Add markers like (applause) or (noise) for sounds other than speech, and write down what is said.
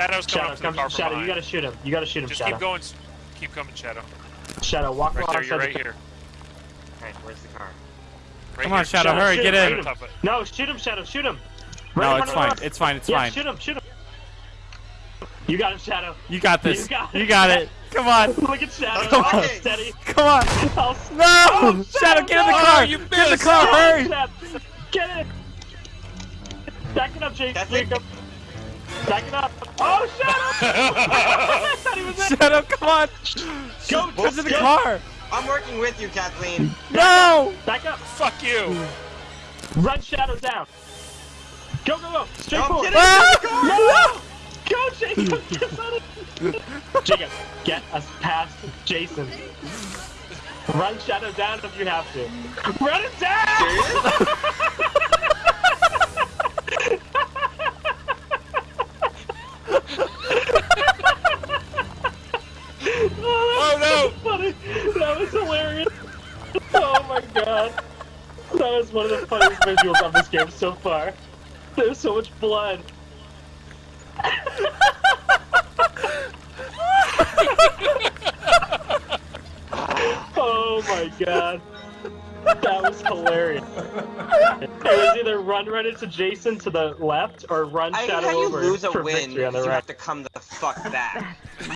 Shadow's coming Shadow, up to come, the car Shadow, behind. you gotta shoot him. You gotta shoot him, Just Shadow. keep going. Keep coming, Shadow. Shadow, walk Right there, you're right car. here. Alright, where's the car? Right Come on. Shadow, Shadow, hurry, get him, in. on top of it. No, shoot him, Shadow, shoot him. No, Right in it's fine. of us. It's fine. It's yeah, fine. shoot him, shoot him. You got him, Shadow. You got this. You got You it. got it. (laughs) Come on. Look at Shadow. Come on. steady. Come on. All No! Oh, Shadow, get in the no! car! Oh, you Get in the car, hurry! Get in. Back it up, Jake. That's Back it. Up. Back it up. Oh, Shadow! (laughs) I thought he was in. Shadow, come on! Go, Get in the go. car! I'm working with you, Kathleen. No! Back up. Fuck you! Run Shadow down. Go, go, go. Straight No, forward. get in Ah! No! Go, Jacob! Get (laughs) Jacob, get us past Jason. Run Shadow down if you have to. Run it down! (laughs) Funny. That was hilarious. Oh my god. That was one of the funniest visuals of this game so far. There's so much blood. oh my god. That was hilarious. It was either run right into Jason to the left or run I Shadow how you over lose a for win, victory on the you right. have to come the fuck back. (laughs)